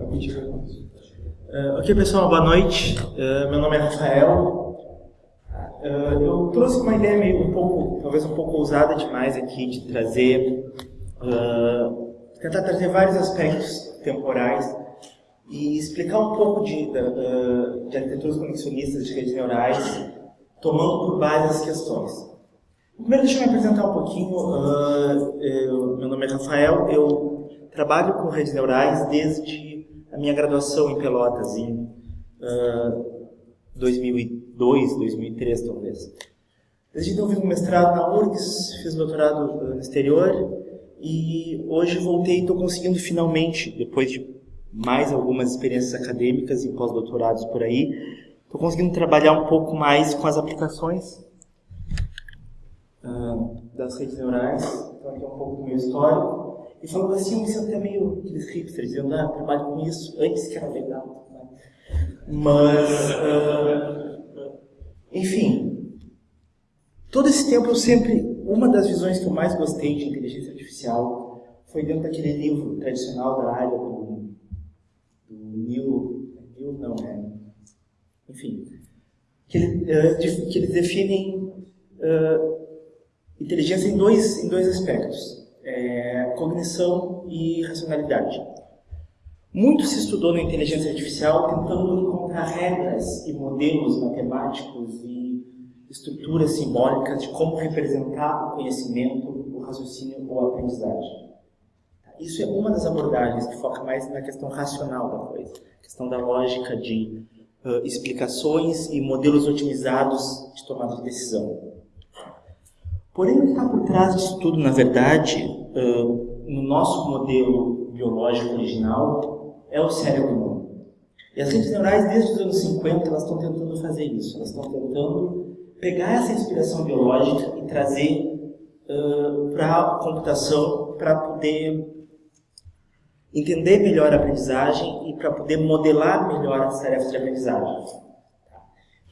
Uh, ok, pessoal, boa noite. Uh, meu nome é Rafael. Uh, eu trouxe uma ideia meio um pouco, talvez um pouco ousada demais aqui, de trazer, tentar trazer vários aspectos temporais e explicar um pouco de, de, de arquiteturas conexionistas de redes neurais, tomando por base as questões. Primeiro, deixa eu me apresentar um pouquinho. Eu, meu nome é Rafael, eu trabalho com redes neurais desde a minha graduação em Pelotas, em uh, 2002, 2003 talvez. Desde então fiz um mestrado na URGS, fiz doutorado uh, no exterior e hoje voltei e estou conseguindo finalmente, depois de mais algumas experiências acadêmicas e pós-doutorados por aí, estou conseguindo trabalhar um pouco mais com as aplicações uh, das redes neurais. Então aqui é um pouco do meu histórico. E falando assim, me sinto até meio aqueles hipsters, dizendo, ah, trabalho com isso, antes que era legal. Né? Mas, uh, enfim, todo esse tempo eu sempre, uma das visões que eu mais gostei de inteligência artificial foi dentro daquele livro tradicional da área do, do Neil, Neil não, é, enfim, que, uh, que eles definem uh, inteligência em dois, em dois aspectos é, cognição e racionalidade. Muito se estudou na inteligência artificial tentando encontrar regras e modelos matemáticos e estruturas simbólicas de como representar o conhecimento, o raciocínio ou a aprendizagem. Isso é uma das abordagens que foca mais na questão racional da coisa, questão da lógica de uh, explicações e modelos otimizados de tomada de decisão. Porém, o que está por trás disso tudo, na verdade, no nosso modelo biológico original, é o cérebro humano. E as redes neurais, desde os anos 50, elas estão tentando fazer isso. Elas estão tentando pegar essa inspiração biológica e trazer uh, para a computação para poder entender melhor a aprendizagem e para poder modelar melhor as tarefas de aprendizagem.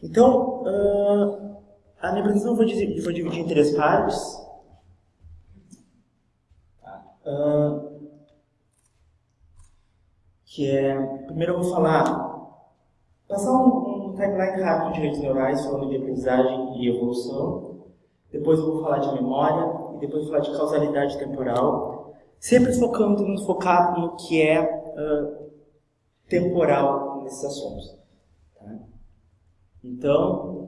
Então, uh, a minha apresentação eu vou dividir em três partes. Que é, primeiro eu vou falar, passar um, um timeline rápido de redes neurais, falando de aprendizagem e evolução. Depois eu vou falar de memória e depois vou falar de causalidade temporal, sempre focando no focar no que é uh, temporal nesses assuntos. Tá? Então,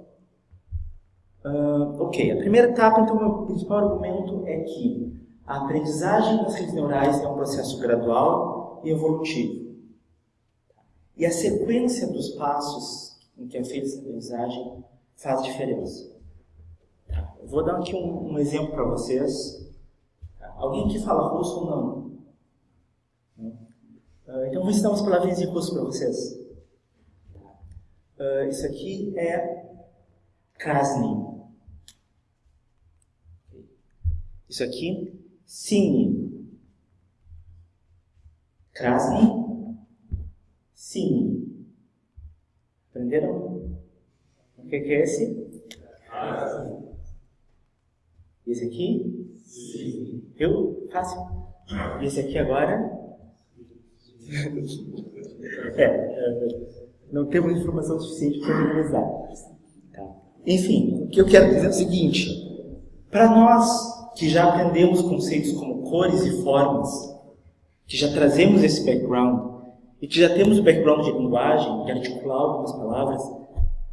Uh, ok, a primeira etapa, então, meu principal argumento é que a aprendizagem das redes neurais é um processo gradual e evolutivo. E a sequência dos passos em que é feita essa aprendizagem faz diferença. Eu vou dar aqui um, um exemplo para vocês. Alguém que fala russo ou não? Uh, então, vou ensinar umas palavrinhas em russo para vocês. Uh, isso aqui é Krasny. Isso aqui, Cine. Krasny, Cine. Aprenderam? O que é esse? Esse aqui? Sim. Eu? Fácil. Esse aqui agora? É, é, não temos informação suficiente para analisar. Tá. Enfim, o que eu quero dizer é o seguinte: para nós que já aprendemos conceitos como cores e formas, que já trazemos esse background e que já temos o background de linguagem, de articular algumas palavras,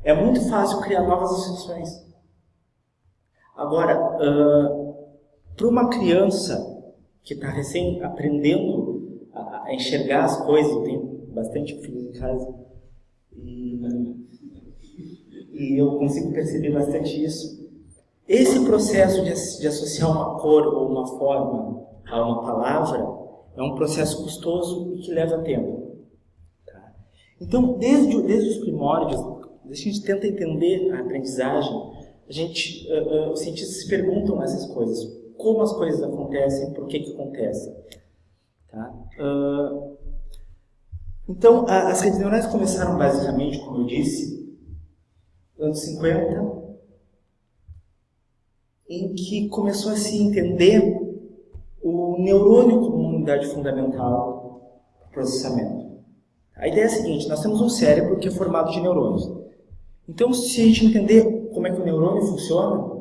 é muito fácil criar novas associações. Agora, uh, para uma criança que está recém aprendendo a, a, enxergar as coisas, tenho bastante filhos em casa, e, e eu consigo perceber bastante isso, esse processo de, associar uma cor ou uma forma a uma palavra é um processo custoso e que leva tempo. Tá? Então, desde, desde os primórdios, a gente tenta entender a aprendizagem, a gente, uh, uh, os cientistas se perguntam essas coisas. Como as coisas acontecem, por que que acontecem. Tá? Uh, então, a, as redes neurais começaram basicamente, como eu disse, anos 50, em que começou a se entender o neurônio como uma unidade fundamental do processamento. A ideia é a seguinte, nós temos um cérebro que é formado de neurônios. Então, se a gente entender como é que o neurônio funciona,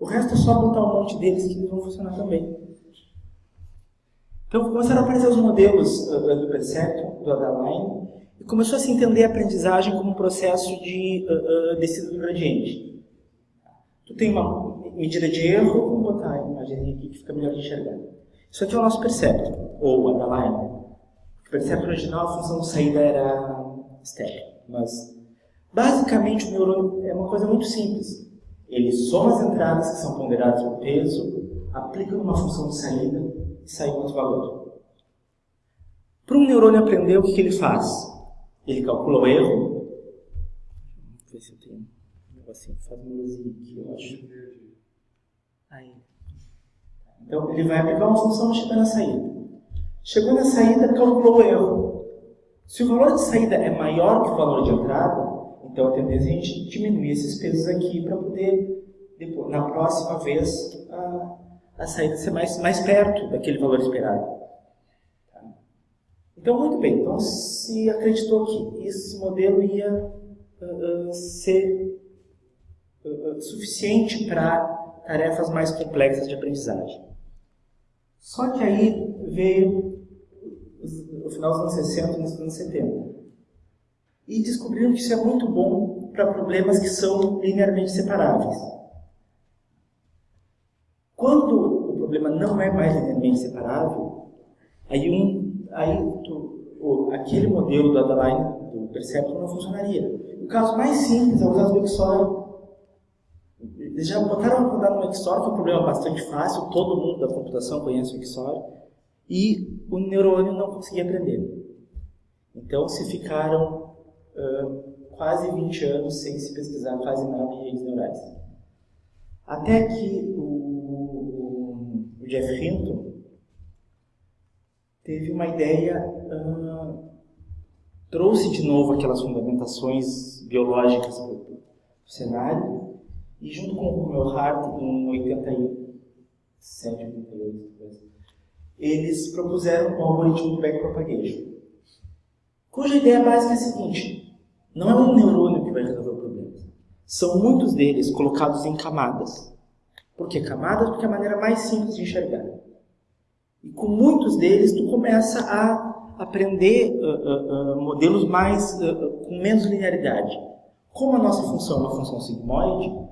o resto é só botar um monte deles que eles vão funcionar também. Então, começaram a aparecer os modelos uh, do Perceptron, do Adaline, e começou a se entender a aprendizagem como um processo de uh, uh, descida do gradiente. Tu tem uma medida de erro, vamos botar a imagem aqui que fica melhor de enxergar. Isso aqui é o nosso Perceptron, ou Adaline. O Perceptron original, a função de saída era step, mas basicamente o neurônio é uma coisa muito simples. Ele soma as entradas que são ponderadas por peso, aplica uma função de saída e sai outro valor. Para um neurônio aprender, o que ele faz? Ele calcula o erro. Vamos ver se eu tenho um negocinho. Faz uma luzinha aqui, eu acho. Aí. Então, ele vai aplicar uma função chegar na saída. Chegou na saída, calculou o erro. Se o valor de saída é maior que o valor de entrada, então a tendência é a gente diminuir esses pesos aqui para poder, depois, na próxima vez, a, a saída ser mais, mais perto daquele valor esperado. Tá? Então, muito bem. Então, se acreditou que esse modelo ia uh, uh, ser suficiente para tarefas mais complexas de aprendizagem. Só que aí veio o final dos anos 60 e nos anos 70 e descobriram que isso é muito bom para problemas que são linearmente separáveis. Quando o problema não é mais linearmente separável, aí, um, aí tu, o, aquele modelo do Adaline, do Perceptron, não funcionaria. O caso mais simples é o caso do XOR. Eles já botaram a rodar no XOR, que é um problema bastante fácil, todo mundo da computação conhece o XOR, e o neurônio não conseguia aprender. Então se ficaram uh, quase 20 anos sem se pesquisar quase nada em redes neurais. Até que o, o, Jeff Hinton teve uma ideia, uh, trouxe de novo aquelas fundamentações biológicas para o cenário, e junto com o meu Hart, em 87, 88, eles propuseram o algoritmo do backpropagation, cuja ideia básica é a seguinte, não é um neurônio que vai resolver o problema. São muitos deles colocados em camadas. Por que camadas? Porque é a maneira mais simples de enxergar. E com muitos deles, tu começa a aprender uh, uh, uh, modelos mais com menos linearidade. Como a nossa função é uma função sigmoide,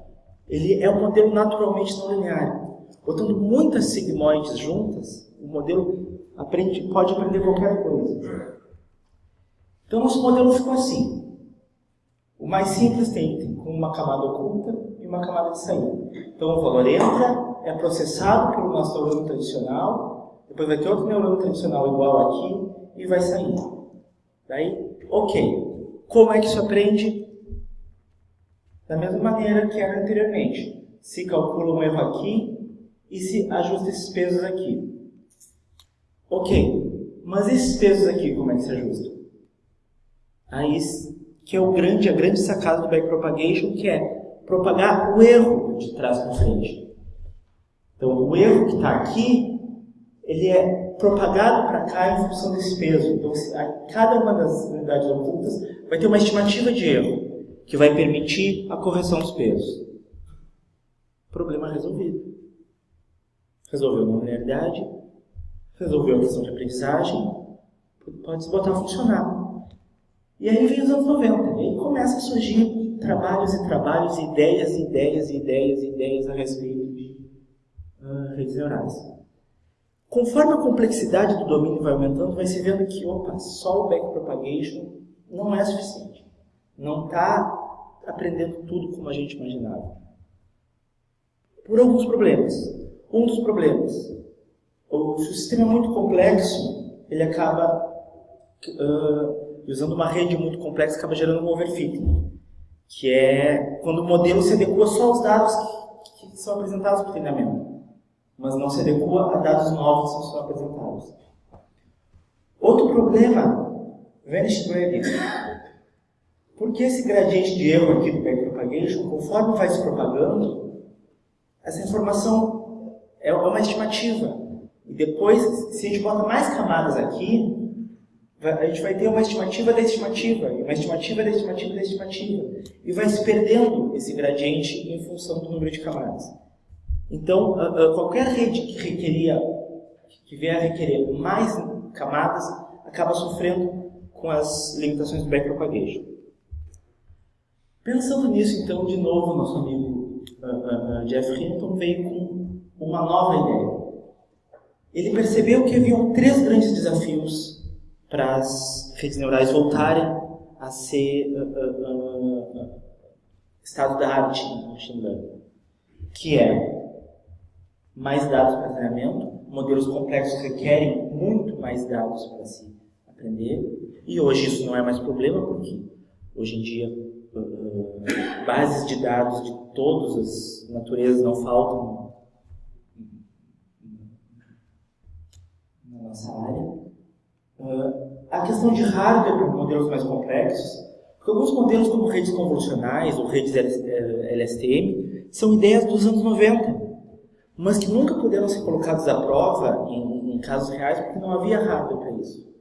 ele é um modelo naturalmente não linear. Botando muitas sigmoides juntas, o modelo aprende, pode aprender qualquer coisa. Então, nosso modelo ficou assim. O mais simples tem uma camada oculta e uma camada de saída. Então o valor entra, é processado pelo nosso neurônio tradicional, depois vai ter outro neurônio tradicional igual aqui e vai sair. Daí, ok. Como é que isso aprende? Da mesma maneira que era anteriormente. Se calcula um erro aqui e se ajusta esses pesos aqui. Ok. Mas esses pesos aqui, como é que se ajustam? Aí que é o grande, a grande sacada do backpropagation, que é propagar o erro de trás para frente. Então, o erro que está aqui, ele é propagado para cá em função desse peso. Então, cada uma das unidades ocultas vai ter uma estimativa de erro, que vai permitir a correção dos pesos. Problema resolvido. Resolveu a linearidade, resolveu a questão de aprendizagem, pode se botar a funcionar. E aí vem os anos 90, e aí começa a surgir trabalhos e trabalhos, ideias, ideias, ideias, ideias a respeito de uh, redes neurais. Conforme a complexidade do domínio vai aumentando, vai se vendo que, opa, só o backpropagation não é suficiente. Não está aprendendo tudo como a gente imaginava. Por alguns problemas. Um dos problemas, se o sistema é muito complexo, ele acaba uh, usando uma rede muito complexa acaba gerando um overfitting, que é quando o modelo se adequa só aos dados que, que são apresentados para o treinamento, mas não se adequa a dados novos que são apresentados. Outro problema, vanished gradient. Porque esse gradiente de erro aqui do backpropagation, conforme vai se propagando, essa informação é uma estimativa. E depois, se a gente bota mais camadas aqui, a gente vai ter uma estimativa da estimativa, uma estimativa da estimativa da estimativa, e vai se perdendo esse gradiente em função do número de camadas. Então, qualquer rede que requeria, que vier a requerer mais camadas, acaba sofrendo com as limitações do backpropagation. Pensando nisso, então, de novo, nosso amigo uh, uh, Jeff Hinton veio com uma nova ideia. Ele percebeu que haviam três grandes desafios para as redes neurais voltarem a ser uh, estado da arte no machine learning, que é mais dados para treinamento, modelos complexos requerem muito mais dados para se aprender, e hoje isso não é mais problema, porque hoje em dia uh, bases de dados de todas as naturezas não faltam na nossa área. Uh, a questão de hardware para modelos mais complexos, porque alguns modelos como redes convolucionais ou redes LSTM são ideias dos anos 90, mas que nunca puderam ser colocados à prova em, em casos reais porque não havia hardware para isso.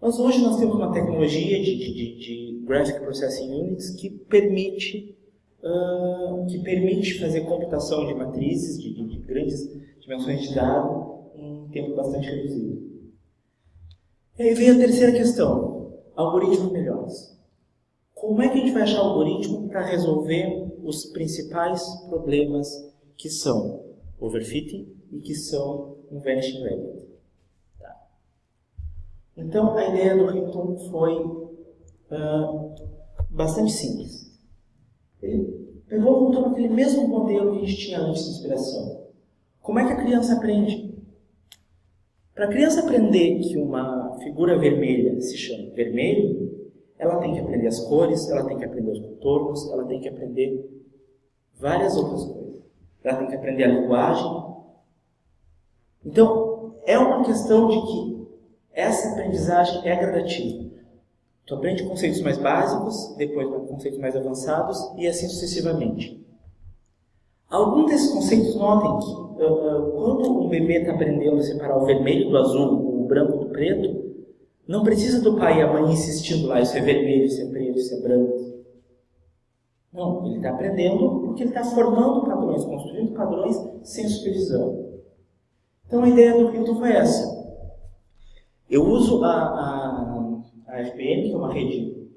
Mas hoje nós temos uma tecnologia de, de, de Graphic Processing Units que permite, uh, que permite fazer computação de matrizes de, de, grandes dimensões de dado em tempo bastante reduzido. E aí vem a terceira questão, algoritmos melhores. Como é que a gente vai achar algoritmo para resolver os principais problemas que são overfitting e que são um vanishing. Então, a ideia do Hinton foi uh, bastante simples. Ele pegou voltou para aquele mesmo modelo que a gente tinha antes de inspiração. Como é que a criança aprende? Para a criança aprender que uma figura vermelha se chama vermelho, ela tem que aprender as cores, ela tem que aprender os contornos, ela tem que aprender várias outras coisas ela tem que aprender a linguagem. Então, é uma questão de que essa aprendizagem é gradativa. Tu aprende conceitos mais básicos, depois conceitos mais avançados e assim sucessivamente. Alguns desses conceitos, notem que uh, uh, quando um bebê está aprendendo a separar o vermelho do azul, o branco do preto, não precisa do pai e a mãe insistindo lá, isso é vermelho, isso é preto, isso é branco. Não, ele está aprendendo porque ele está formando padrões, construindo padrões sem supervisão. Então a ideia do Hilton foi essa. Eu uso a, a, a que é uma rede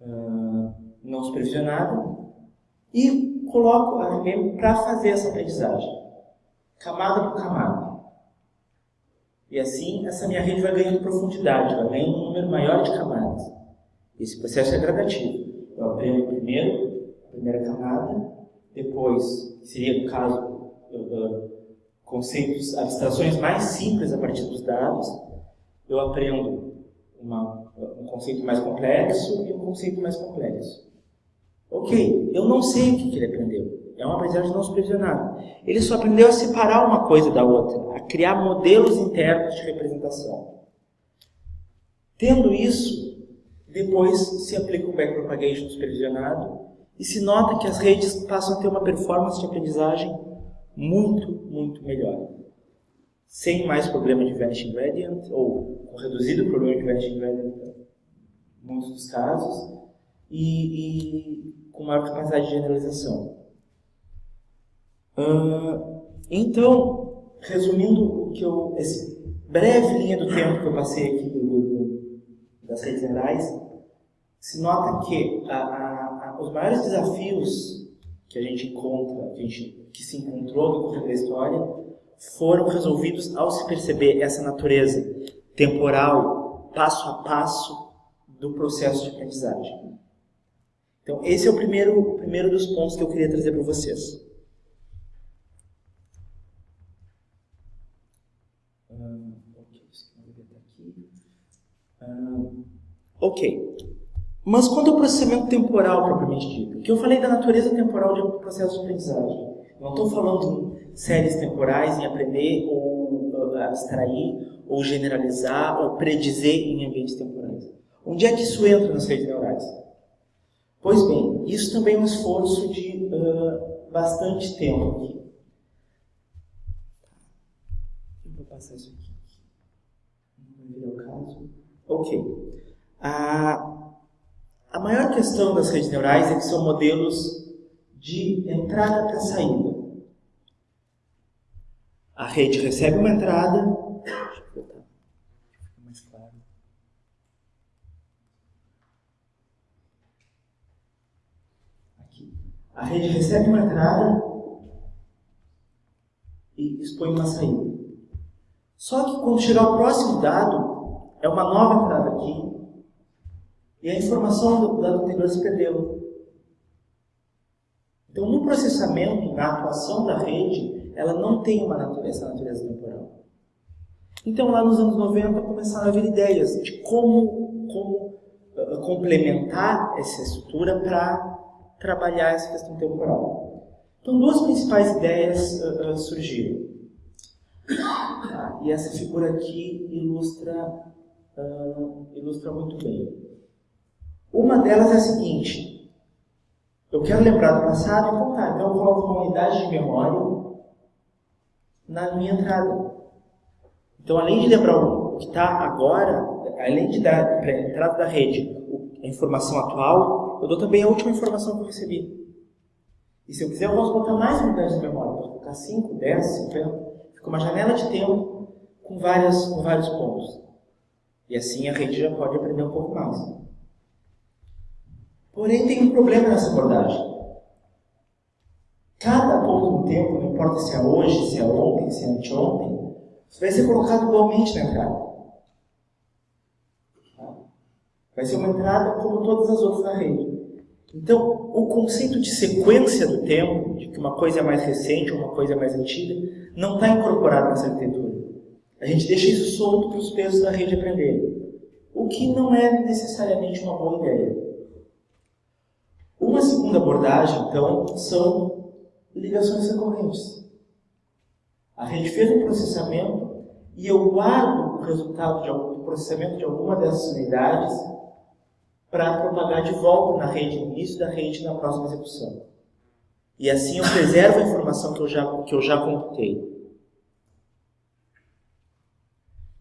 uh, não supervisionada, e coloco a FPM para fazer essa aprendizagem, camada por camada. E assim, essa minha rede vai ganhando profundidade, vai ganhando um número maior de camadas. Esse processo é gradativo. Eu aprendo primeiro primeira camada, depois seria, no caso, uh, conceitos, abstrações mais simples a partir dos dados, eu aprendo uma, um conceito mais complexo e um conceito mais complexo. Ok, eu não sei o que, ele aprendeu. É uma aprendizagem não supervisionada. Ele só aprendeu a separar uma coisa da outra, a criar modelos internos de representação. Tendo isso, depois se aplica o backpropagation supervisionado e se nota que as redes passam a ter uma performance de aprendizagem muito, muito melhor. Sem mais problema de vanishing gradient, ou com reduzido problema de vanishing gradient em muitos dos casos, e, e com maior capacidade de generalização. Uh, então, resumindo o que eu, esse breve linha do tempo que eu passei aqui do, do, das redes neurais, se nota que a, a os maiores desafios que a gente encontra, que, a gente, que se encontrou no decorrer da história, foram resolvidos ao se perceber essa natureza temporal, passo a passo, do processo de aprendizagem. Então, esse é o primeiro, o primeiro dos pontos que eu queria trazer para vocês. ok. Mas quanto ao processamento temporal propriamente dito, que eu falei da natureza temporal de um processo de aprendizagem. Não estou falando séries temporais, em aprender ou uh, abstrair, ou generalizar, ou predizer em ambientes temporais. Onde é que isso entra nas redes neurais? Pois bem, isso também é um esforço de uh, bastante tempo aqui. Eu vou passar isso aqui. Não vai virar o caso. Ok. A, a maior questão das redes neurais é que são modelos de entrada para saída. A rede recebe uma entrada. Deixa eu botar mais claro. Aqui. A rede recebe uma entrada e expõe uma saída. Só que quando chegar o próximo dado, é uma nova entrada aqui, e a informação do dado anterior se perdeu. Então, no processamento, na atuação da rede, ela não tem uma natureza, essa natureza temporal. Então, lá nos anos 90, começaram a vir ideias de como, como uh, complementar essa estrutura para trabalhar essa questão temporal. Então, duas principais ideias uh, uh, surgiram. e essa figura aqui ilustra, ilustra muito bem. Uma delas é a seguinte: eu quero lembrar do passado, então tá, então eu coloco uma unidade de memória na minha entrada. Então, além de lembrar o que está agora, além de dar para a entrada da rede a informação atual, eu dou também a última informação que eu recebi. E se eu quiser, eu posso botar mais unidades de memória. posso colocar 5, 10, 50. Fica uma janela de tempo com, várias, com vários pontos. E assim a rede já pode aprender um pouco mais. Porém, tem um problema nessa abordagem. Cada no tempo, não importa se é hoje, se é ontem, se é anteontem, vai ser colocado igualmente na entrada. Vai ser uma entrada como todas as outras na rede. Então, o conceito de sequência do tempo, de que uma coisa é mais recente ou uma coisa é mais antiga, não está incorporado nessa arquitetura. A gente deixa isso solto para os pesos da rede aprenderem. O que não é necessariamente uma boa ideia. Segunda abordagem, então, são ligações recorrentes. A rede fez um processamento e eu guardo o resultado do processamento de alguma dessas unidades para propagar de volta na rede, no início da rede, na próxima execução. E assim eu preservo a informação que eu já, que eu já computei.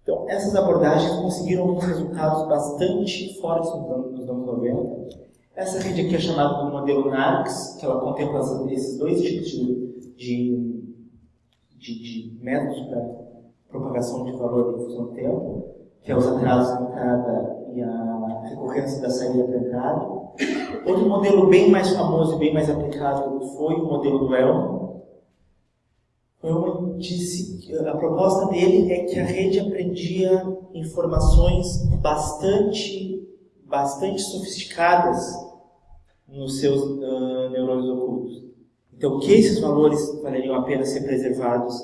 Então, essas abordagens conseguiram alguns resultados bastante fortes nos anos 90 essa rede aqui é chamada do modelo NARCS, que ela contempla esses dois tipos de, de, de, de métodos para propagação de valor em função do tempo, que é os atrasos de entrada e a recorrência da saída para entrada. Outro modelo bem mais famoso e bem mais aplicado foi o modelo do Elmo. Elmo disse que a proposta dele é que a rede aprendia informações bastante bastante sofisticadas nos seus uh, neurônios ocultos. Então, que esses valores valeriam a pena ser preservados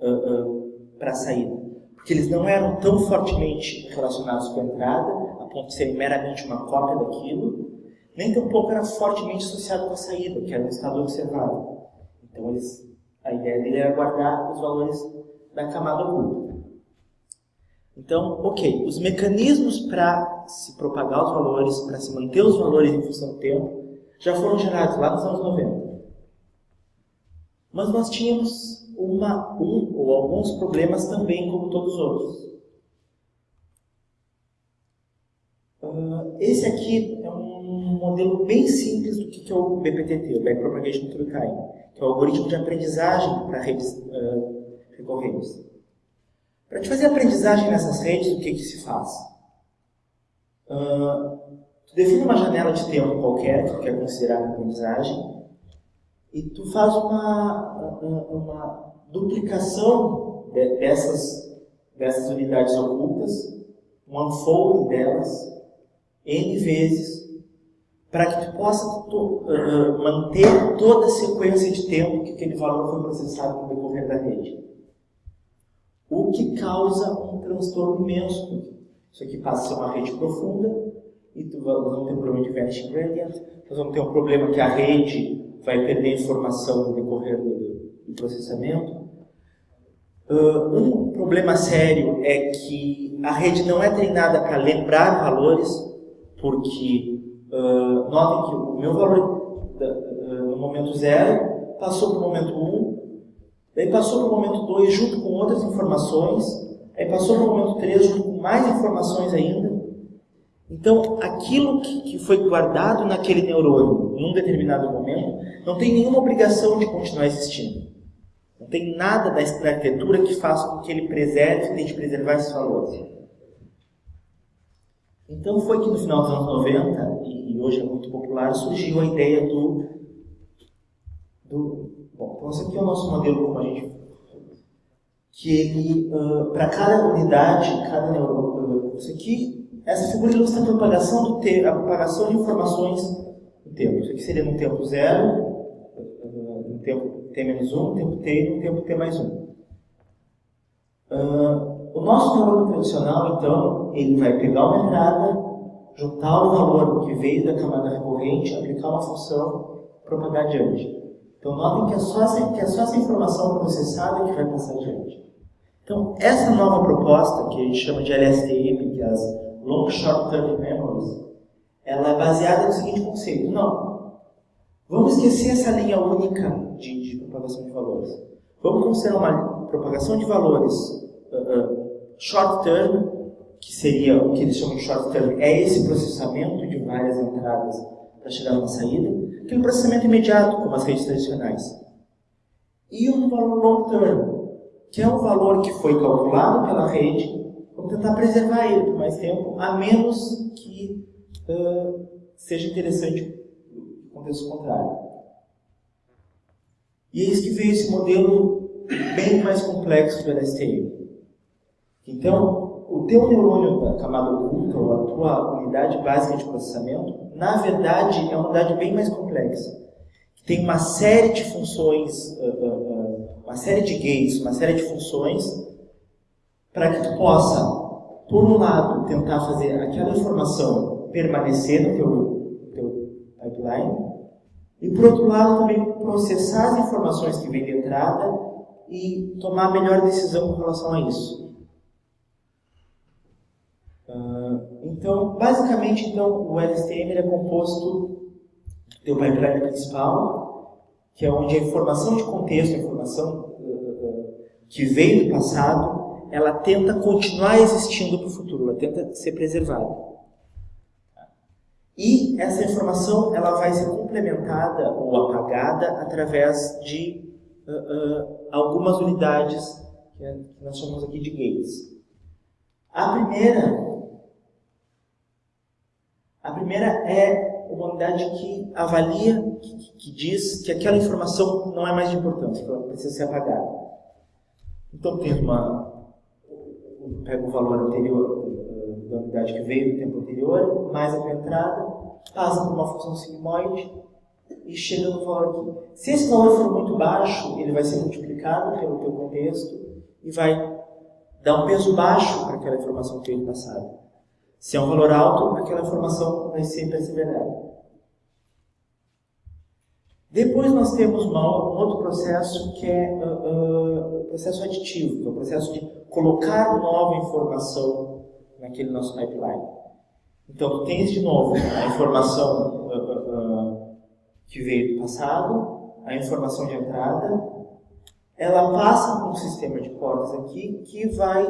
uh, uh, para a saída? Porque eles não eram tão fortemente relacionados com a entrada, a ponto de serem meramente uma cópia daquilo, nem tampouco era fortemente associado com a saída, que era um estado observado. Então, eles, a ideia dele era guardar os valores da camada oculta. Então, ok, os mecanismos para se propagar os valores, para se manter os valores em função do tempo, já foram gerados lá nos anos 90. Mas nós tínhamos uma, um ou alguns problemas também, como todos os outros. Uh, esse aqui é um modelo bem simples do que é o BPTT, o Backpropagation Through Time, que é o algoritmo de aprendizagem para redes uh, recorrentes. Para te fazer aprendizagem nessas redes, o que, que se faz? Uh, define uma janela de tempo qualquer que tu quer considerar a aprendizagem e tu faz uma, uma duplicação dessas, dessas unidades ocultas, um unfolding delas, N vezes, para que tu possa tu, uh, manter toda a sequência de tempo que aquele valor foi processado no decorrer da rede o que causa um transtorno imenso. Isso aqui passa a ser uma rede profunda e vamos ter um problema de vanishing gradient, nós vamos ter um problema que a rede vai perder informação no decorrer do, do processamento. Uh, um problema sério é que a rede não é treinada para lembrar valores, porque uh, notem que o meu valor uh, no momento zero passou para o momento 1, um, Daí passou para o momento 2 junto com outras informações, aí passou para o momento 3 junto com mais informações ainda, Então, aquilo que, foi guardado naquele neurônio em um determinado momento não tem nenhuma obrigação de continuar existindo. Não tem nada da arquitetura que faça com que ele preserve, tente preservar esses valores. Então foi que no final dos anos 90, e hoje é muito popular, surgiu a ideia do. do bom, então esse aqui é o nosso modelo como a gente. Que ele, uh, para cada unidade, cada neurônio. Isso aqui, essa figura ilustra a propagação, do te, a propagação de informações no tempo. Isso aqui seria no tempo zero, uh, no tempo t menos 1, no tempo t e no tempo t mais 1. o nosso neurônio tradicional, então, ele vai pegar uma entrada, juntar o valor que veio da camada recorrente, aplicar uma função, propagar adiante. Então, notem que é só essa, que é só essa informação processada que vai passar adiante. Então, essa nova proposta, que a gente chama de LSTM, que é as Long Short Term Memories, ela é baseada no seguinte conceito. Não, vamos esquecer essa linha única de, de propagação de valores. Vamos considerar uma propagação de valores uh, uh, short term que seria o que eles chamam de short term, é esse processamento de várias entradas para chegar numa saída, que é um processamento imediato, como as redes tradicionais. E um valor long term, que é o valor que foi calculado pela rede, vamos tentar preservar ele por mais tempo, a menos que uh, seja interessante o contexto contrário. E é isso que veio esse modelo bem mais complexo do LSTM. Então, o teu neurônio da camada oculta, ou a tua unidade básica de processamento, na verdade é uma unidade bem mais complexa. Que tem uma série de funções, uh, uh, uma série de gates, uma série de funções, para que tu possa, por um lado, tentar fazer aquela informação permanecer no teu, teu pipeline, e por outro lado também processar as informações que vêm de entrada e tomar a melhor decisão com relação a isso. Então, basicamente, então, o LSTM é composto do pipeline principal, que é onde a informação de contexto, a informação uh, que veio do passado, ela tenta continuar existindo para o futuro, ela tenta ser preservada. E essa informação ela vai ser complementada ou apagada através de uh, uh, algumas unidades que nós chamamos aqui de gates. A primeira a primeira é uma unidade que avalia, que, que, diz que aquela informação não é mais de importância, que ela precisa ser apagada. Então tem uma. Pega o valor anterior eh, da unidade que veio do tempo anterior, mais a entrada, passa por uma função sigmoide e chega no valor aqui. Se esse valor for muito baixo, ele vai ser multiplicado pelo teu contexto e vai dar um peso baixo para aquela informação que veio do passado. Se é um valor alto, aquela informação vai ser perseverada. Depois nós temos um outro processo que é uh, uh, o processo aditivo, que é o processo de colocar nova informação naquele nosso pipeline. Então, tu tens de novo a informação uh, que veio do passado, a informação de entrada, ela passa por um sistema de portas aqui que vai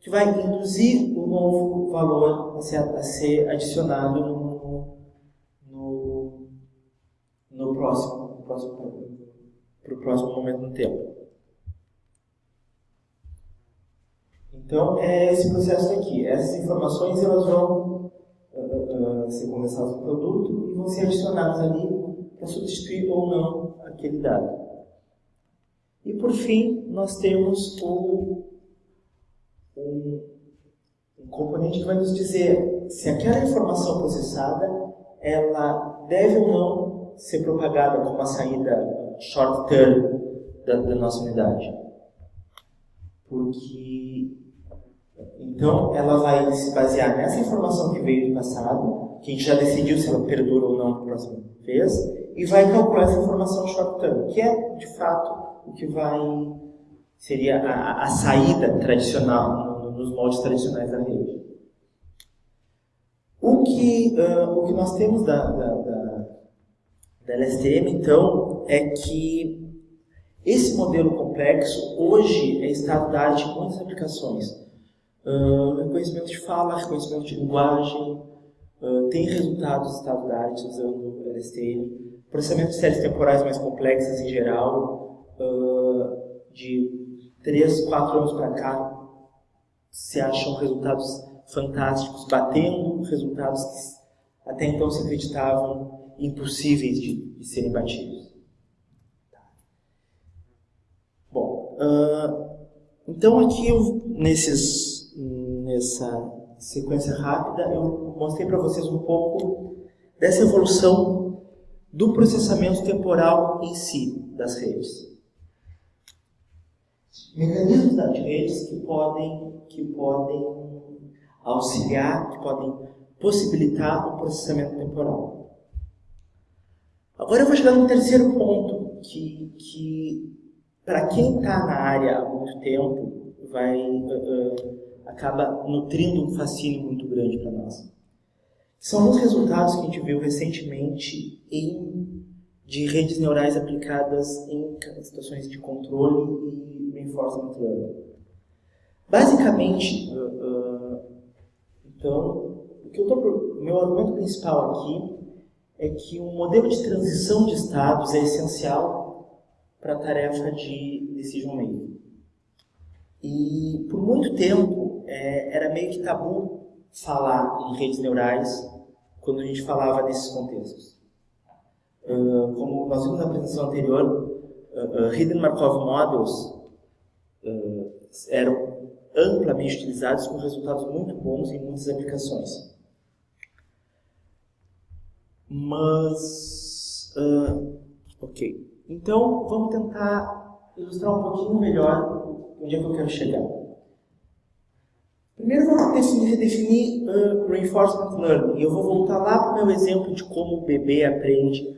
que vai induzir um novo valor a ser, a ser adicionado no, no, no próximo, no próximo, para o próximo momento do tempo. Então, é esse processo aqui. Essas informações elas vão uh, uh, ser condensadas no produto e vão ser adicionadas ali para substituir ou não aquele dado. E por fim, nós temos o um, um componente que vai nos dizer se aquela informação processada ela deve ou não ser propagada como uma saída short term da, da nossa unidade. Porque então ela vai se basear nessa informação que veio do passado, que a gente já decidiu se ela perdura ou não na próxima vez, e vai calcular essa informação short term, que é de fato o que vai seria a, a saída tradicional nos moldes tradicionais da rede. O que, uh, o que nós temos da, da, da, da LSTM, então, é que esse modelo complexo hoje é estado da arte em muitas aplicações. Uh, reconhecimento de fala, reconhecimento de linguagem, uh, tem resultados do estado da arte usando LSTM, processamento de séries temporais mais complexas em geral, uh, de 3, 4 anos para cá, se acham resultados fantásticos, batendo resultados que até então se acreditavam impossíveis de, de serem batidos. Bom, então aqui eu, nesses nessa sequência rápida, eu mostrei para vocês um pouco dessa evolução do processamento temporal em si das redes. Mecanismos das redes que podem, que podem auxiliar, que podem possibilitar o processamento temporal. Agora eu vou chegar no terceiro ponto, que, que para quem está na área há muito tempo, vai uh, uh, acaba nutrindo um fascínio muito grande para nós. São alguns resultados que a gente viu recentemente em, de redes neurais aplicadas em situações de controle e reinforcement learning. Basicamente, uh, então, o que eu tô, meu argumento principal aqui é que um modelo de transição de estados é essencial para a tarefa de decision making. E por muito tempo é, era meio que tabu falar em redes neurais quando a gente falava nesses contextos. Uh, como nós vimos na apresentação anterior, uh, uh, Hidden Markov Models eram amplamente utilizados com resultados muito bons em muitas aplicações. Mas, ok. Então, vamos tentar ilustrar um pouquinho melhor onde é que eu quero chegar. Primeiro vamos definir, definir uh, Reinforcement Learning. E eu vou voltar lá para o meu exemplo de como o bebê aprende,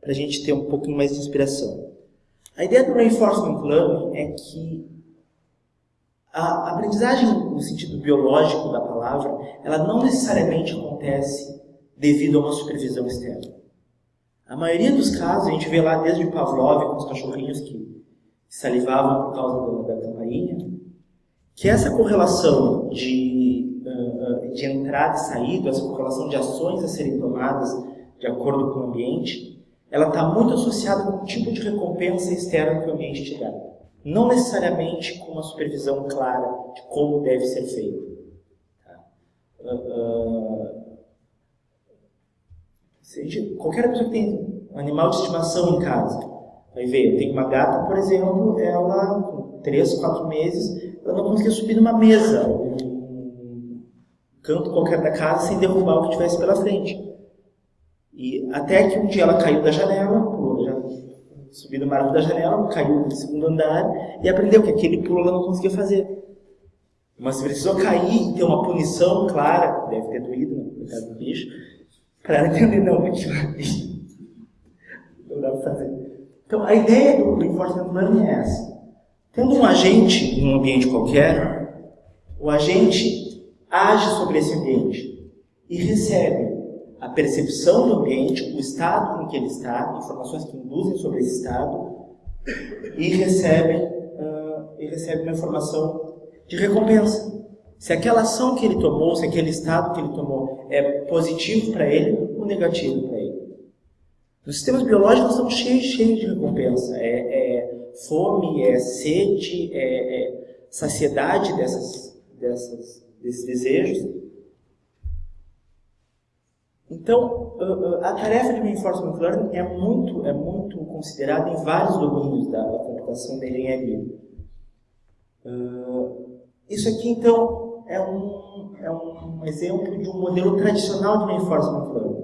para a gente ter um pouquinho mais de inspiração. A ideia do Reinforcement Learning é que a aprendizagem no sentido biológico da palavra, ela não necessariamente acontece devido a uma supervisão externa. A maioria dos casos, a gente vê lá desde Pavlov com os cachorrinhos que salivavam por causa da, da campainha, que essa correlação de, uh, de entrada e saída, essa correlação de ações a serem tomadas de acordo com o ambiente, ela está muito associada com o tipo de recompensa externa que o ambiente te dá. Não necessariamente com uma supervisão clara de como deve ser feito. Tá? Uh, uh, qualquer pessoa que tem um animal de estimação em casa, vai ver, eu tenho uma gata, por exemplo, ela com 3, 4 meses, ela não conseguia subir numa mesa, um canto qualquer da casa, sem derrubar o que tivesse pela frente. E até que um dia ela caiu da janela, pulou, já subiu no marco da janela, caiu no segundo andar e aprendeu que aquele pulo ela não conseguia fazer. Mas precisou cair e ter uma punição clara, deve ter doído, no né, caso do bicho, para ela entender, não, aquilo não dá para fazer. Então, a ideia do reinforcement learning é essa. Tendo um agente em um ambiente qualquer, o agente age sobre esse ambiente e recebe a percepção do ambiente, o estado em que ele está, informações que induzem sobre esse estado, e recebe, uh, e recebe uma informação de recompensa. Se aquela ação que ele tomou, se aquele estado que ele tomou é positivo para ele ou negativo para ele. Nos sistemas biológicos estamos cheios, cheios de recompensa. É, é fome, é sede, é, é saciedade dessas, dessas, desses desejos. Então, a tarefa de reinforcement learning é muito, é muito considerada em vários domínios da, computação da engenharia. Isso aqui, então, é um, é um exemplo de um modelo tradicional de reinforcement learning.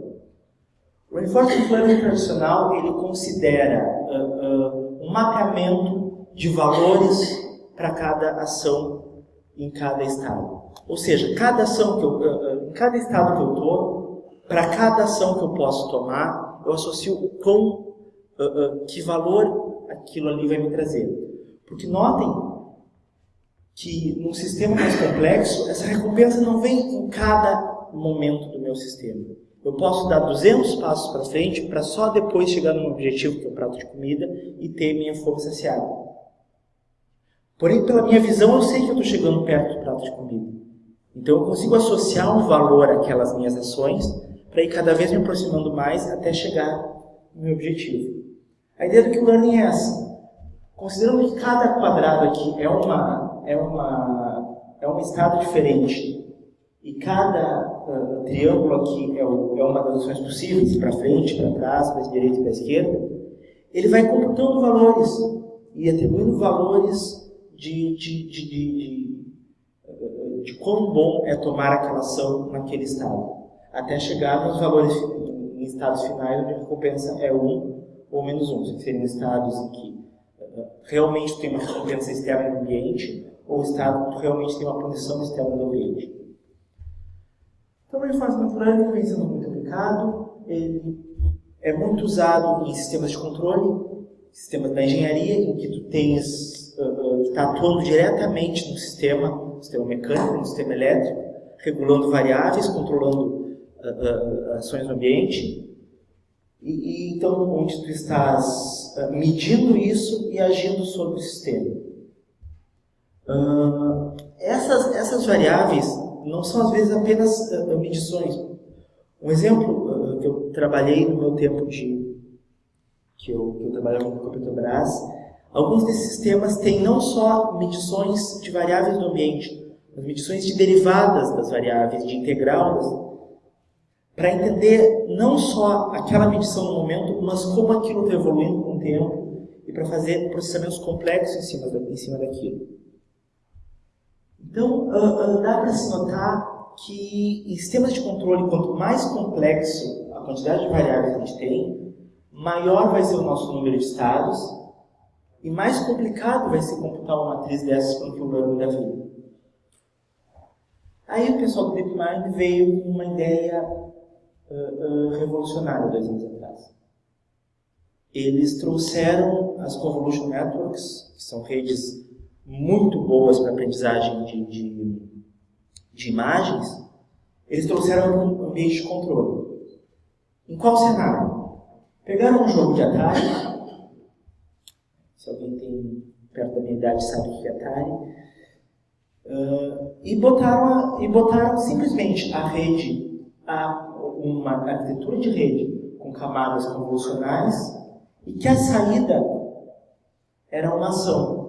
O reinforcement learning tradicional, ele considera uh, uh, um mapeamento de valores para cada ação em cada estado. Ou seja, cada ação que eu, eh, em cada estado que eu estou, para cada ação que eu posso tomar, eu associo o quão, que valor aquilo ali vai me trazer. Porque notem que num sistema mais complexo, essa recompensa não vem em cada momento do meu sistema. Eu posso dar 200 passos para frente para só depois chegar num objetivo, que é o prato de comida, e ter minha fome saciada. Porém, pela minha visão, eu sei que eu estou chegando perto do prato de comida. Então, eu consigo associar um valor àquelas minhas ações para ir cada vez me aproximando mais até chegar no meu objetivo. A ideia do que o learning é essa. Considerando que cada quadrado aqui é, uma, é, uma, é um estado diferente. E cada uh, triângulo aqui é, o, é, uma das opções possíveis, para frente, para trás, para a direita e para a esquerda, ele vai computando valores e atribuindo valores de, de, de, de, de, quão bom é tomar aquela ação naquele estado, até chegar nos valores em estados finais onde a recompensa é 1 ou menos 1, que seriam estados em que realmente tem uma recompensa externa no ambiente ou estado que realmente tem uma punição externa no ambiente. Então, o reinforcement learning vem sendo muito aplicado, ele é muito usado em sistemas de controle, sistemas da engenharia, em que tu tens está atuando diretamente no sistema, no sistema mecânico, no sistema elétrico, regulando variáveis, controlando uh, uh, ações no ambiente. E, e, então, onde tu estás uh, medindo isso e agindo sobre o sistema. Essas, essas variáveis não são, às vezes, apenas medições. Um exemplo que eu trabalhei no meu tempo de que eu, que eu trabalhava com a Petrobras Alguns desses sistemas têm não só medições de variáveis do ambiente, mas medições de derivadas das variáveis, de integral, para entender não só aquela medição no momento, mas como aquilo está evoluindo com o tempo e para fazer processamentos complexos em cima, da, em cima daquilo. Então, uh, uh, dá para se notar que em sistemas de controle, quanto mais complexo a quantidade de variáveis que a gente tem, maior vai ser o nosso número de estados e mais complicado vai ser computar uma matriz dessas que o learning da vida. Aí o pessoal do DeepMind veio com uma ideia uh, revolucionária dois anos atrás. Eles trouxeram as Convolution Networks, que são redes muito boas para aprendizagem de, de, de imagens, eles trouxeram um ambiente de controle. Em qual cenário? Pegaram um jogo de Atari se alguém tem perto da minha idade sabe o que é Atari. Uh, e, botaram, e botaram simplesmente a rede, a, uma arquitetura de rede com camadas convolucionais e que a saída era uma ação.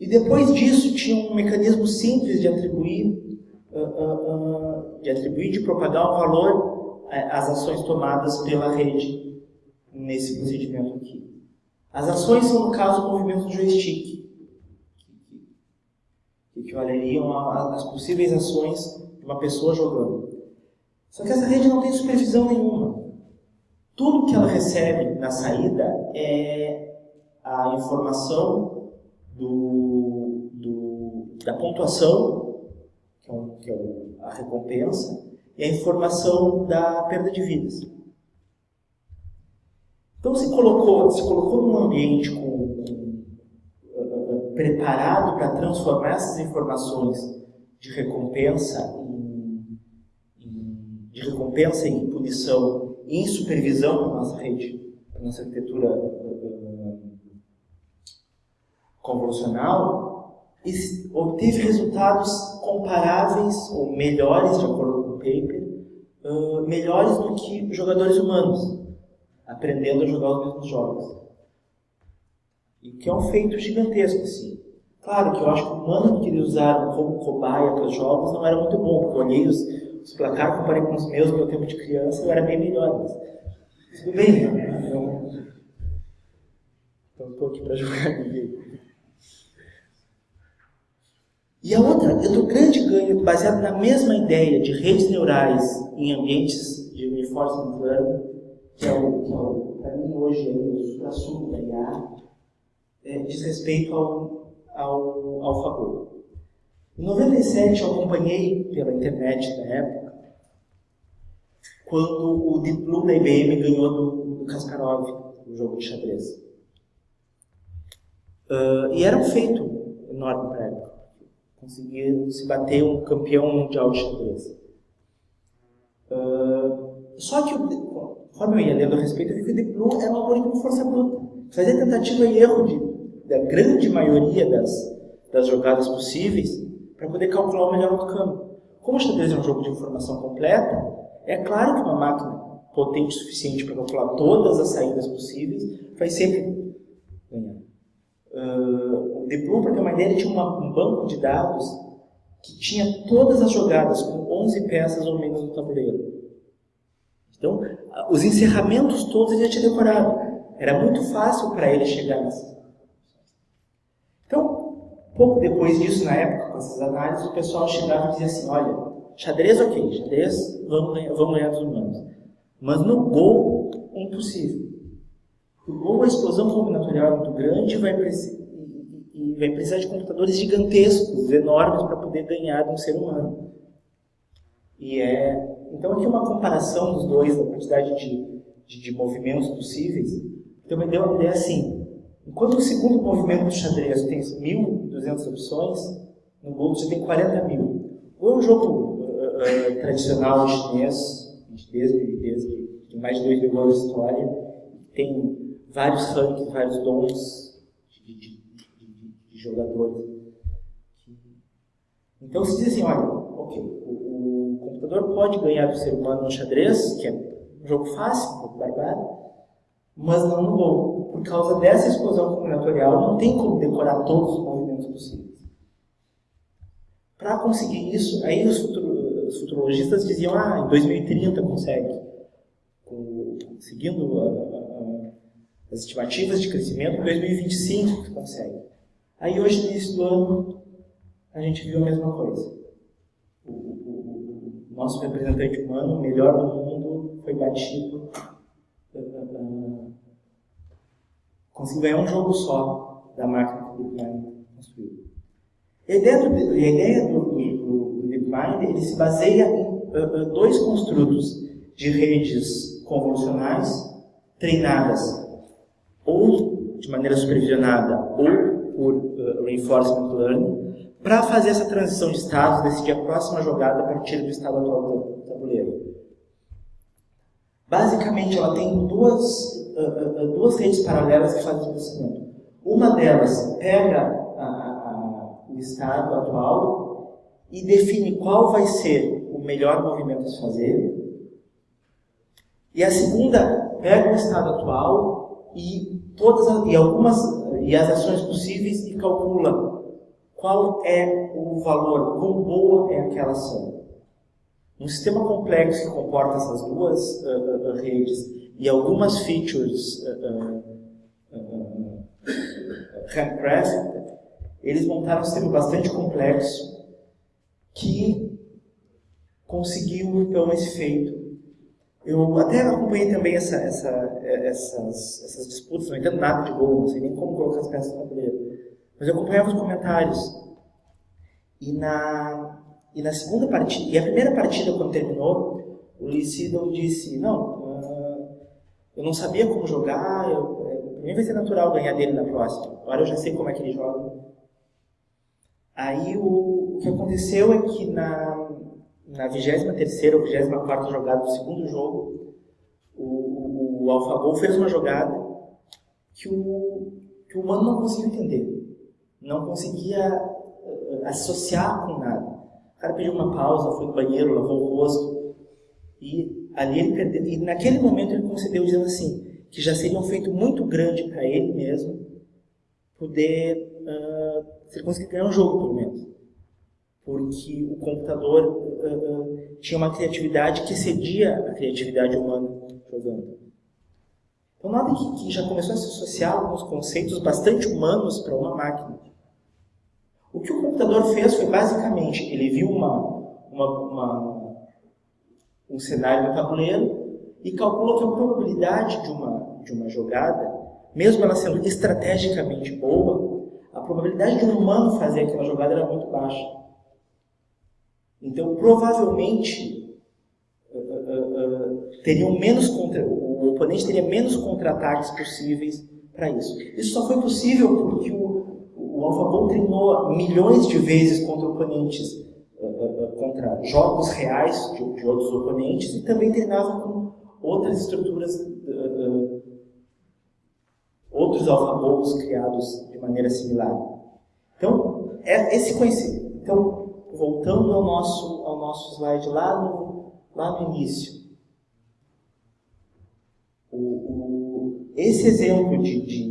E depois disso tinha um mecanismo simples de atribuir, uh, uh, de atribuir, de propagar um valor às ações tomadas pela rede nesse procedimento aqui. As ações são, no caso, o movimento do joystick, que equivaleriam às possíveis ações de uma pessoa jogando. Só que essa rede não tem supervisão nenhuma. Tudo que ela recebe na saída é a informação do, do da pontuação, que é, é a recompensa, e a informação da perda de vidas. Então se colocou, se colocou num ambiente com, com, uh, preparado para transformar essas informações de recompensa em, em, de recompensa em punição em supervisão para nossa rede, para nossa arquitetura convolucional, obteve resultados comparáveis ou melhores, de acordo com o paper, uh, melhores do que jogadores humanos aprendendo a jogar os mesmos jogos. E que é um feito gigantesco, assim. Claro que eu acho que o mano que eles usaram como cobaia para os jogos não era muito bom, porque eu olhei os, os placares, comparei com os meus no meu tempo de criança, eu era bem melhor. Mas tudo bem, então estou aqui para jogar ninguém. E a outra, outro grande ganho, baseado na mesma ideia de redes neurais em ambientes de reinforcement learning, que é o, que é para mim hoje é o assunto da IA, é, diz respeito ao, ao AlphaGo. Em 97 eu acompanhei pela internet na época, quando o Deep Blue da IBM ganhou do, do Kasparov, o jogo de xadrez. Uh, e era um feito enorme para a época. Conseguir se bater um campeão mundial de xadrez. Uh, só que Conforme eu ia lendo a respeito, eu vi que o Deep Blue era um algoritmo força bruta. Fazia tentativa e erro de, da grande maioria das, das jogadas possíveis para poder calcular o melhor outcome. Como o xadrez é um jogo de informação completa, é claro que uma máquina potente o suficiente para calcular todas as saídas possíveis vai sempre ganhar. Uh, Blue, para ter uma ideia, tinha uma, um banco de dados que tinha todas as jogadas com 11 peças ou menos no tabuleiro. Então, os encerramentos todos ele já tinha decorado. Era muito fácil para ele chegar nessas. Então, pouco depois disso, na época, com essas análises, o pessoal chegava e dizia assim, olha, xadrez ok, xadrez vamos ganhar, vamos ganhar dos humanos. Mas no Go, é impossível. No Go, a explosão combinatorial é muito grande vai e vai precisar de computadores gigantescos, enormes, para poder ganhar de um ser humano. E é... Então, aqui uma comparação dos dois, da quantidade de, de, de movimentos possíveis. Então, me deu uma ideia assim. Enquanto o segundo movimento do xadrez tem 1.200 opções, no Go você tem 40 mil. Go é um jogo uh, uh, tradicional chinês, desde, desde, de mais de 2 mil anos de história, tem vários rankings, vários dons de, de jogadores. Então se diz assim, olha, ok, o, o, computador pode ganhar do ser humano no xadrez, que é um jogo fácil, um pouco barbado, mas não no Go. Por causa dessa explosão combinatorial, não tem como decorar todos os movimentos possíveis. Para conseguir isso, aí os, futuro, os, futurologistas diziam, ah, em 2030 consegue. Com, seguindo a, a, as estimativas de crescimento, em 2025 consegue. Aí hoje, no início do ano, a gente viu a mesma coisa. O, o, o nosso representante humano, o melhor do mundo, foi batido. Uh, uh, conseguiu ganhar um jogo só da máquina que o DeepMind construiu. E ideia do, a ideia do, do, do DeepMind ele se baseia em dois construtos de redes convolucionais treinadas ou de maneira supervisionada ou por uh, reinforcement learning para fazer essa transição de estados, decidir a próxima jogada a partir do estado atual do tabuleiro. Basicamente, ela tem duas, uh, uh, duas redes paralelas que fazem o processamento. Uma delas pega a, a, o estado atual e define qual vai ser o melhor movimento a se fazer. E a segunda pega o estado atual e todas as, e algumas e as ações possíveis e calcula qual é o valor, quão boa é aquela ação. Um sistema complexo que comporta essas duas uh, uh, redes e algumas features handcrafted, eles montaram um sistema bastante complexo que conseguiu então esse feito. Eu até acompanhei também essa, essa, essas, essas disputas, não entendo nada de gol, não sei nem como colocar as peças no tabuleiro. Mas eu acompanhava os comentários. E na, e na segunda partida, e a primeira partida, quando terminou, o Sedol disse, não, uh, eu não sabia como jogar, eu, uh, pra mim vai ser natural ganhar dele na próxima. Agora eu já sei como é que ele joga. Aí o, o que aconteceu é que na, na 23 ou 24 jogada do segundo jogo, o, o, fez uma jogada que o, que o humano não conseguiu entender. Não conseguia uh, associar com nada. O cara pediu uma pausa, foi no banheiro, lavou o rosto. E ali ele perdeu. E naquele momento ele concedeu dizendo assim, que já seria um feito muito grande para ele mesmo poder uh, se ele conseguir ganhar um jogo, pelo menos. Porque o computador uh, uh, tinha uma criatividade que excedia a criatividade humana jogando. Então, nada que, que já começou a se associar alguns conceitos bastante humanos para uma máquina. O que o computador fez foi basicamente, ele viu uma, uma, uma, um cenário no tabuleiro e calculou que a probabilidade de uma, de uma jogada, mesmo ela sendo estrategicamente boa, a probabilidade de um humano fazer aquela jogada era muito baixa. Então, provavelmente, uh, uh, uh, teriam menos contra, o oponente teria menos contra-ataques possíveis para isso. Isso só foi possível porque o o AlphaGo treinou milhões de vezes contra oponentes, contra jogos reais de, de, outros oponentes e também treinava com outras estruturas, outros AlphaGos criados de maneira similar. Então, é esse conhecimento. Então, voltando ao nosso, ao nosso slide lá no, lá no início. O, o, esse exemplo de, de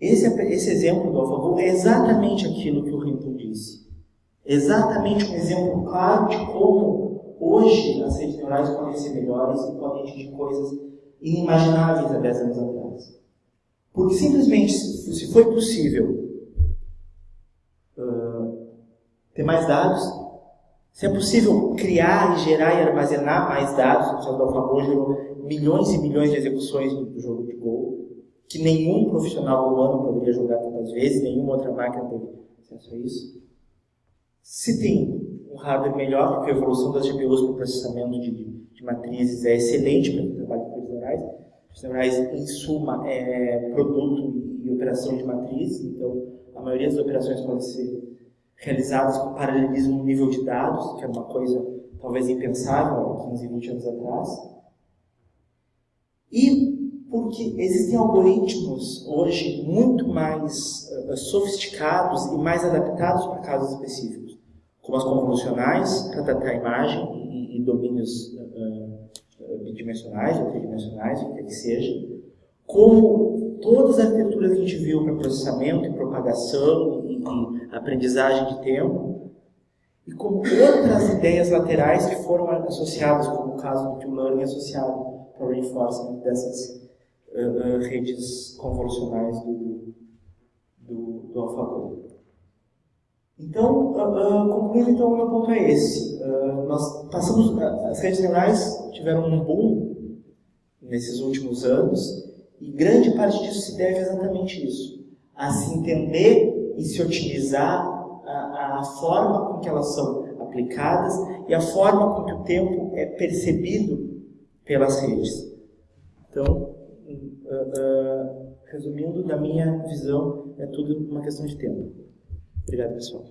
esse, esse exemplo do AlphaGo é exatamente aquilo que o Hinton disse. Exatamente um exemplo claro de como hoje as redes neurais podem ser melhores e podem atingir coisas inimagináveis há 10 anos atrás. Porque simplesmente, se foi possível ter mais dados, se é possível criar gerar e armazenar mais dados, o do AlphaGo gerou milhões e milhões de execuções do jogo de Go, que nenhum profissional humano poderia jogar tantas vezes, nenhuma outra máquina teve acesso a isso. Se tem um hardware melhor, porque a evolução das GPUs para o processamento de, de matrizes é excelente para o trabalho de redes neurais, em suma, é produto e operação de matriz, então a maioria das operações podem ser realizadas com paralelismo no nível de dados, que era uma coisa talvez impensável há 15, 20 anos atrás. E porque existem algoritmos hoje muito mais uh, sofisticados e mais adaptados para casos específicos, como as convolucionais, para tratar imagem e, e domínios uh, bidimensionais ou tridimensionais, o que que seja, como todas as arquiteturas que a gente viu para processamento e propagação e, e aprendizagem de tempo, e como outras ideias laterais que foram associadas, como o caso do Deep associado para o reinforcement dessas uh, redes convolucionais do, do, do AlphaGo. Então, uh, concluindo, então, o meu ponto é esse. Uh, nós passamos, as redes neurais tiveram um boom nesses últimos anos e grande parte disso se deve exatamente isso, a se entender e se otimizar a, a forma com que elas são aplicadas e a forma com que o tempo é percebido pelas redes. Então, uh, resumindo, da minha visão, é tudo uma questão de tempo. Obrigado, pessoal.